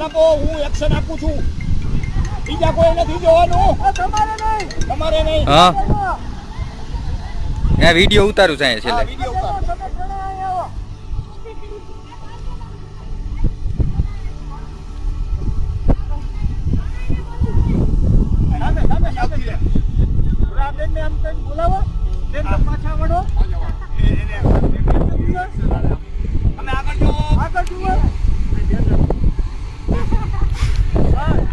ધ્યાન આપો હું એક્શન આપું છું. બીજા કોઈ નથી જોવાનું. તમારે નહીં. તમારે નહીં. હા. આ વીડિયો ઉતારું છે છેલ્લે. વીડિયો ઉતારો. તમે જુઓ. આગળ આવો સામે સામે સામે રે આ બેનને આમ કંઈક બોલાવો બેન તમે પાછા વળો તમે આગળ જો આગળ જુઓ હા, ઊભી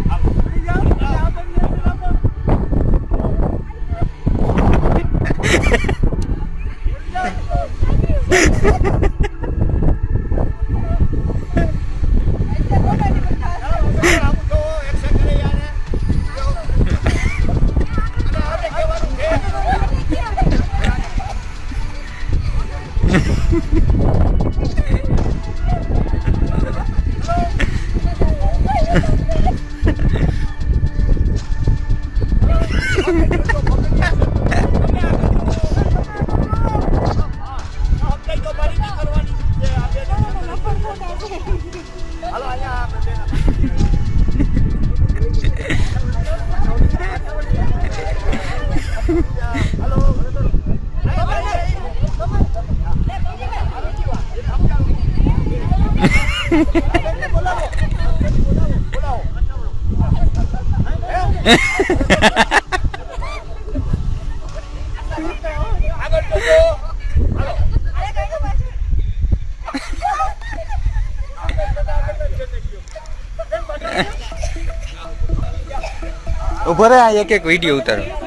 એક એક વીડિયો ઉતારો.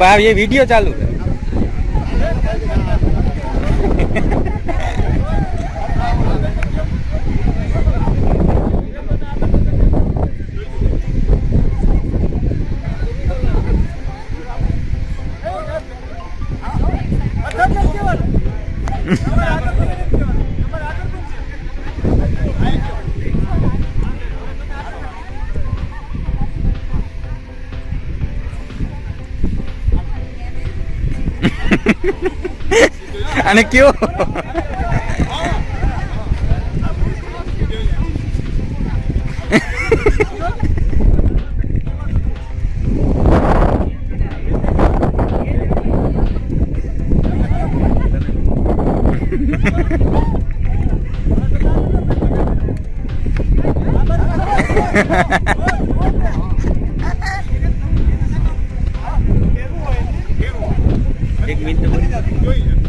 પા ये वीडियो चालू है અને કયો એક મિનિટ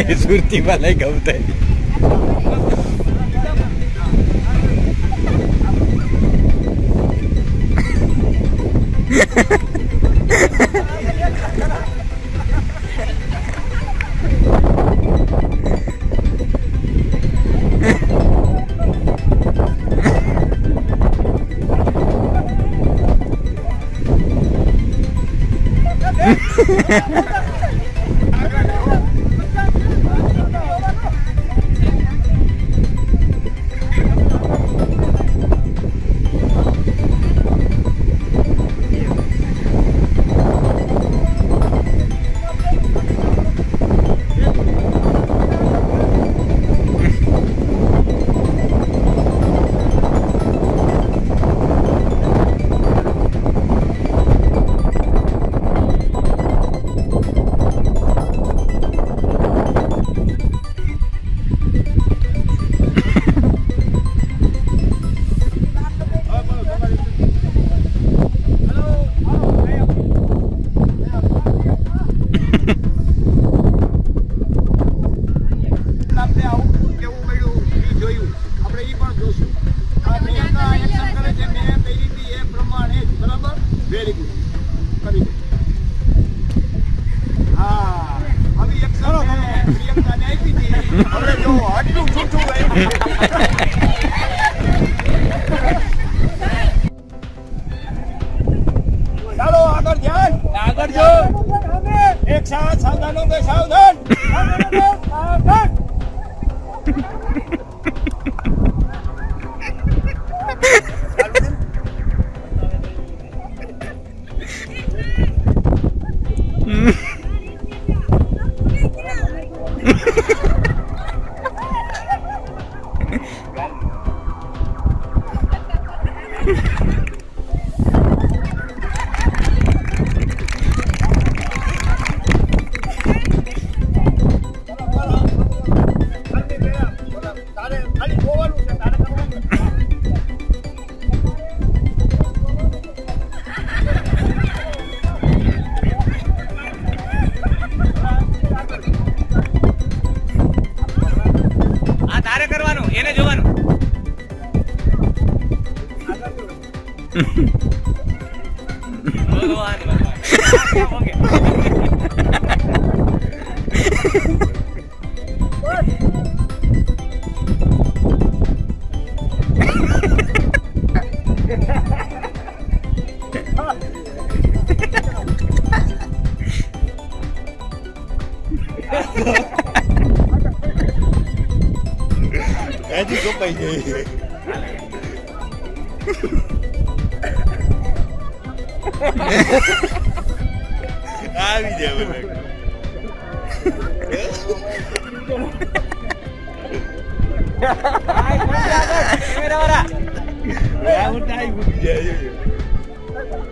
एस उर्तीवालाई गाउँदै ચાલો આગળ ધ્યાન આગળ જો. એક સાથ સાવધાનો સાવધાન.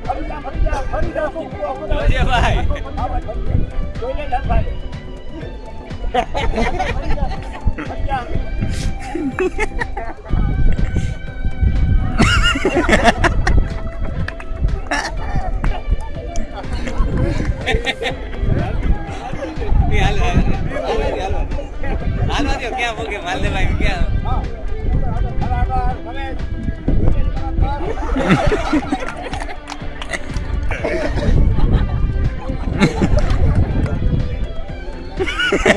ફરી જા ફરી જા ફરી જા શું કહો, બધા?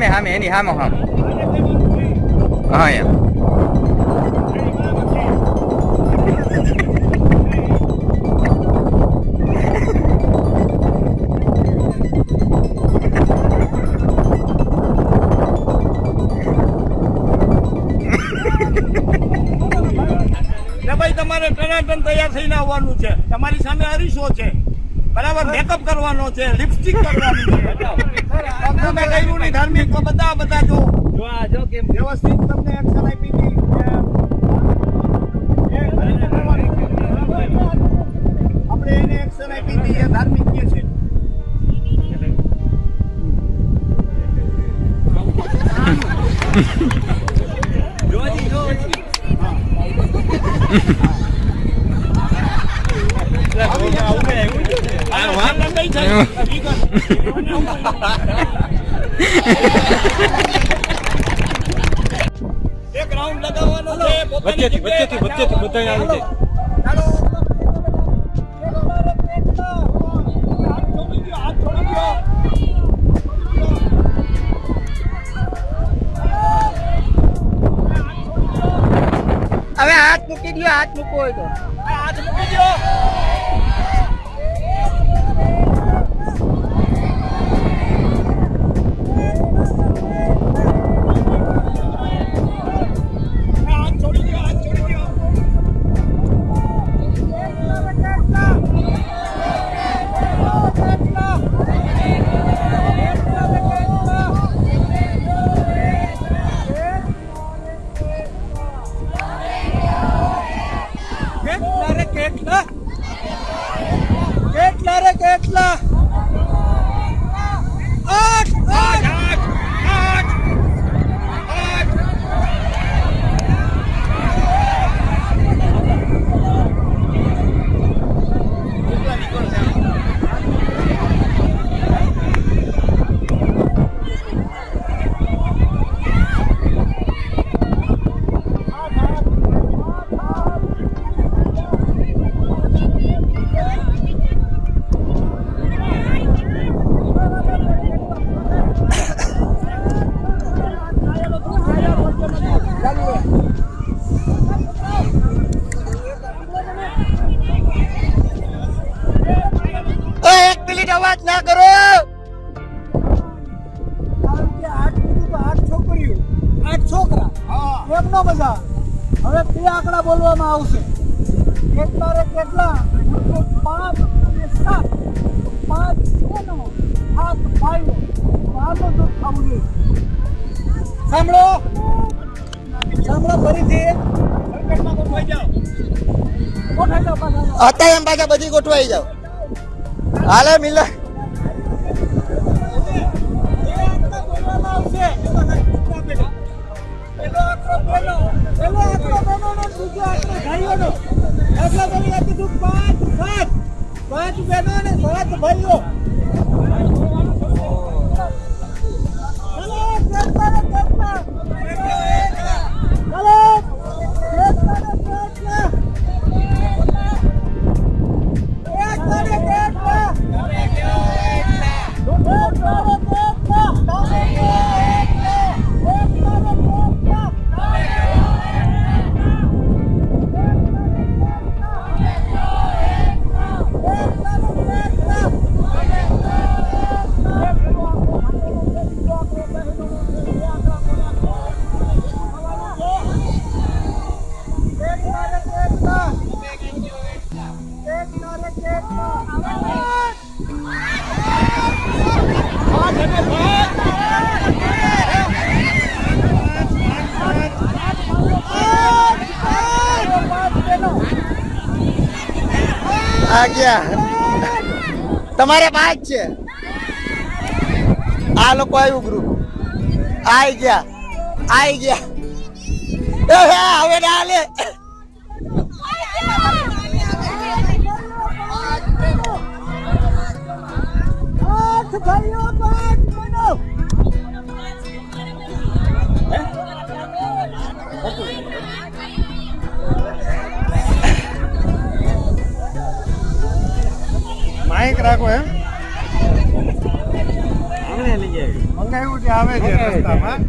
હામે હામે, એની હામે હામ. હા, એમ. ભાઈ, તમારે ટનાટન તૈયાર થઈને આવવાનું છે. તમારી સામે અરીસો છે. બરાબર? મેકઅપ કરવાનો છે લિપસ્ટિક કરવાની છે. તમે કર્યું નહીં ધાર્મિક બધા બધા જો વ્યવસ્થિત તમને એક્શન આપી હતી આપણે એને એક્શન આપી હતી ધાર્મિક એક રાઉન્ડ લગાવવાનો છે વચ્ચેથી, વચ્ચેથી, વચ્ચેથી બધાય આવી જાય. હવે હાથ મૂકી દો હાથ મૂકવો હોય તો હાથ મૂકી દ્યો. અત્યારે એમ પાછા બધી ગોઠવાઈ જાવ હાલે મિલન. પાંચ બહેનો અને સાત ભાઈઓ. તમારે પાંચ છે. આ લોકો આવ્યું ગ્રુપ આઈ ગયા. આઈ ગયા. હવે ના હાલે. માઇક રાખો એમ. મંગાવ્યું છે આવે છે. રસ્તામાં.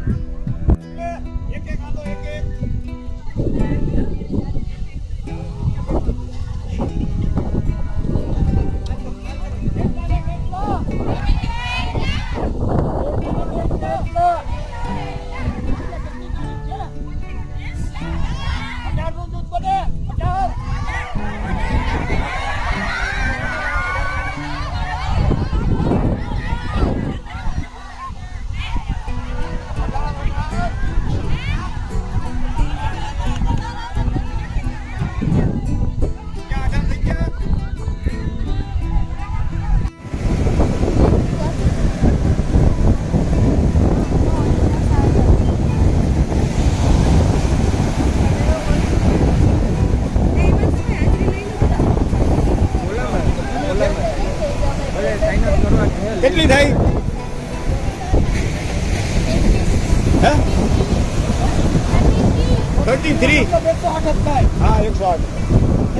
શાક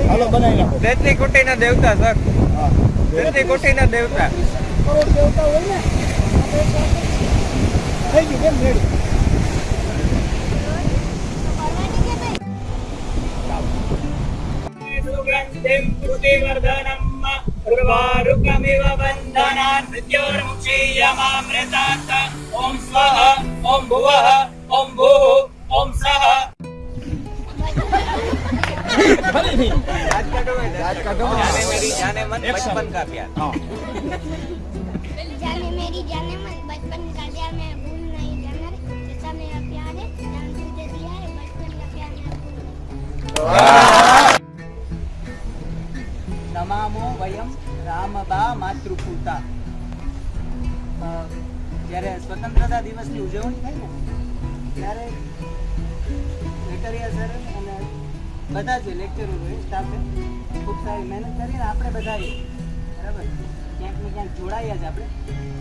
હાલો બનાવી નાખો દૈત્રી કુટીના દેવતા સર દૈત્રી કુટીના દેવતા કરોડ દેવતા હોય ને થઈ ગયું કેમ રેડી देववर्धनम् रुवारुकमिव बन्धनान् मृत्योर्मुक्षीयमामृतात् ॐ स्वः ॐ भुवः जाने मेरी जाने मन बचपन का प्यार जाने मेरी जाने मन बचपन का प्यार मैं भूल नहीं जाना रे जैसा मेरा प्यार है जान तुझे दिया है बचपन का प्यार मैं भूल नहीं નમામો વયમ રામબા માતૃપૂતા અ, જ્યારે સ્વતંત્રતા દિવસની ઉજવણી થાય ને ત્યારે વેકરિયા સર અને બધા જ લેક્ચરોએ સ્ટાફે ખૂબ સારી મહેનત કરીને આપણે બધાએ, બરાબર? ક્યાંક ને ક્યાંક જોડાયા જ આપણે.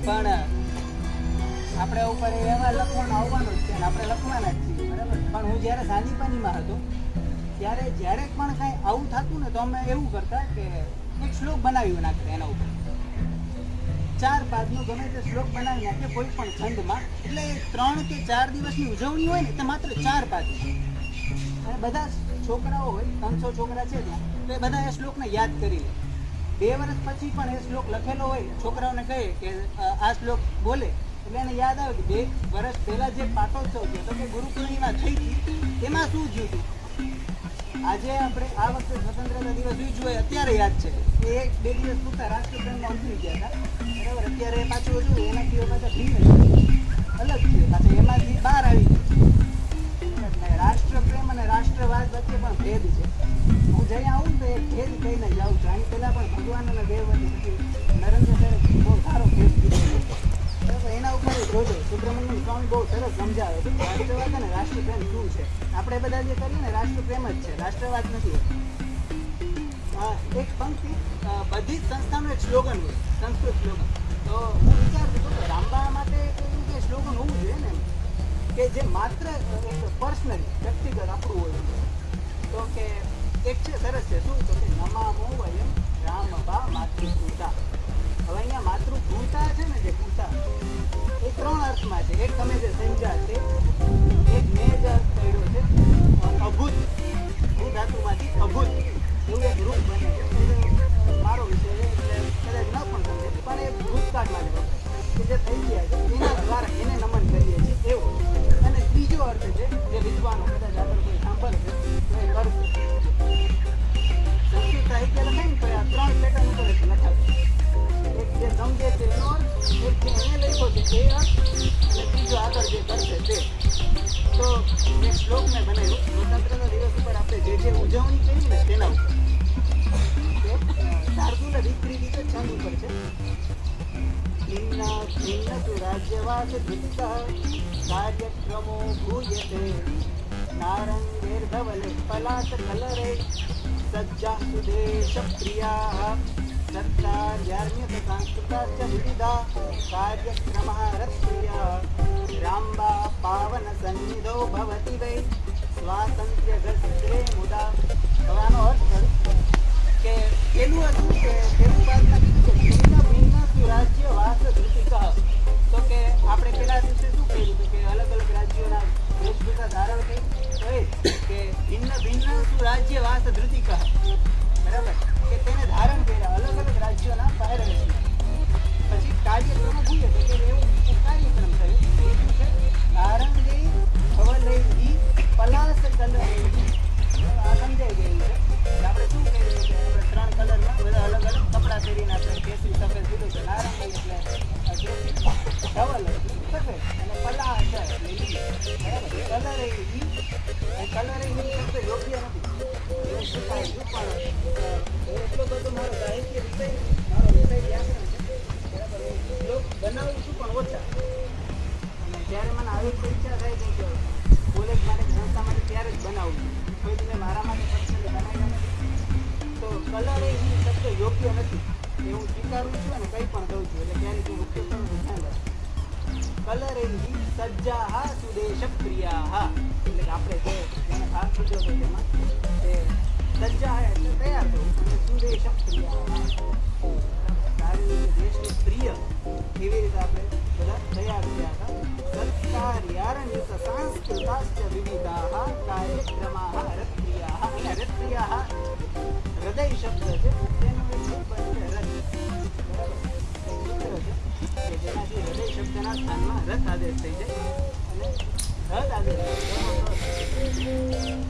પણ, આપણે ઉપર એવા લખવાનું આવવાનું જ છે આપણે લખવાના જ છીએ, બરાબર? પણ હું જ્યારે સાંદીપાનીમાં હતો, ત્યારે જ્યારે પણ કાંઈ આવું થતું ને તો અમે એવું કરતા કે એક શ્લોક બનાવી નાખતા એના ઉપર. ચાર પાદનો ગમે તે શ્લોક બનાવી નાખે કોઈ પણ છંદમાં. એટલે ત્રણ કે ચાર દિવસની ઉજવણી હોય ને તો માત્ર ચાર પાદ અને બધા છોકરાઓ હોય ત્રણસો છોકરા છે ત્યાં તો એ બધા એ શ્લોકને યાદ કરી લે. બે વર્ષ પછી પણ એ શ્લોક લખેલો હોય, છોકરાઓને કહે કે આ શ્લોક બોલે. એટલે એને યાદ આવે કે બે વર્ષ પહેલા જે પાટોત્સવ થયો, તો કે ગુરુ પૂર્ણિમા થઈ હતી, એમાં શું થયું હતું? આજે આપણે આ વખતે સ્વતંત્રતા દિવસ ઉજવે અત્યારે યાદ છે. એ બે દિવસ પૂરતા રાષ્ટ્રપ્રેમમાં ઉતરી ગયા હતા. બરાબર, અત્યારે પાછું હજુ એનાથી પાછા ભિન્ન છે. અલગ છે, પાછા એમાંથી બહાર આવી ગયું. રાષ્ટ્રપ્રેમ અને રાષ્ટ્રવાદ વચ્ચે પણ ભેદ છે. હું જઈ આવું તો એ ભેદ કહીને જાઉં છું. આની પહેલાં પણ ભગવાન અને દેવવતી પછી નરેન્દ્ર સરે બહુ સારો ભેદ કીધો. એના ઉપર જોજો. સુબ્રમણ્યમ સ્વામી બહુ સરસ સમજાવે છે. રાષ્ટ્રવાદ અને રાષ્ટ્રપ્રેમ શું છે? આપણે બધા જે કરીએ ને, રાષ્ટ્રપ્રેમ જ છે. રાષ્ટ્રવાદ નથી. એક પંક્તિ બધી જ સંસ્થાનું એક સ્લોગન હોય સંસ્કૃત સ્લોગન. તો હું વિચારતો હતો કે રામબા માટે એવું કે સ્લોગન હોવું જોઈએ ને. કે જે માત્ર એક પર્સનલી વ્યક્તિગત આપણું હોય. તો કે એક છે, સરસ છે. શું? તો કે નમામો વયમ રામ બા માતૃભૂતા. હવે અહીંયા માતૃભૂતા છે ને જે ભૂતા, એ ત્રણ અર્થમાં છે. એક તમે જે સંજા છે, એક મેં જ અર્થ કર્યો છે. અભૂત. ભૂ ધાતુમાંથી અભૂત. એવું એક રૂપ બને છે. મારો વિષય કદાચ ન પણ સમજે, પણ એ ભૂતકાળ માટે જે થઈ ગયા છે વિદ્વાનો કદાચ આગળ ને તો આ ત્રણ પેટર્ન ઉપર એક જે સમજે છે એનો અર્થ જે એને લખ્યો ત્રીજો આગળ જે કરશે તે તો એક શ્લોક મેં બનાવ્યો સ્વતંત્રતા દિવસ ઉપર આપણે જે જે ઉજવણી કરી ને તેના ઉપર શાર્દુલ વિક્રી રીતે છંદ ઉપર છે ભિન્ન ભિન્ન તુ રાજ્યવાસ ધૃતઃ કાર્યક્રમો ભૂયતે નારંગેર્ધવલે પલાશ કલરે સજ્જા સુદેશ પ્રિયાः સત્કાર્યાર્મ્યત સાંસ્કૃતાશ્ચ વિવિધા કાર્યક્રમः રત્પ્રિયા રામ્બા પાવન સન્નિધો ભવતિ વૈ સ્વાતંત્ર્ય ગસ્ત્રે મુદા કે પેલું હતું કે પેલું વાતમાં ભિન્ન વાસ ધૃતિકઃ તો કે આપણે પેલા દિવસે શું કહ્યું કે અલગ અલગ રાજ્યોના વેશભૂષા ધારણ તો કે ભિન્ન ભિન્ન સુરાજ્ય વાસ ધૃતિકઃ બરાબર? કે તેને ધારણ કર્યા, અલગ અલગ રાજ્યોના પહેરવેશ પછી કાર્યક્રમ ભૂલે તો એવું કાર્યક્રમ થયો. એ શું કલરૈહી આ સમજાઈ ગયું છે. આપણે શું કર્યું? કે ત્રણ કલરમાં બધા અલગ અલગ કપડાં પહેરીને રથ આદેશ થઈ જાય અને રથ આદેશ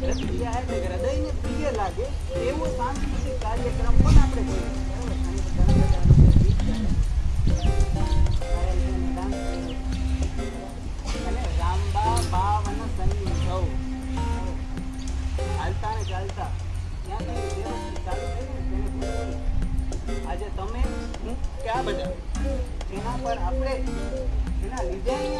હૃદયને પ્રિય લાગે એવો સાંસ્કૃતિક કાર્યક્રમ પણ આપણે અને રામબા બાવન સંયુગવ હાલતા ને ચાલતા આજે તમે હું ક્યાં બધા? જેના પર આપણે જેના લીધે અહીંયા છીએ ને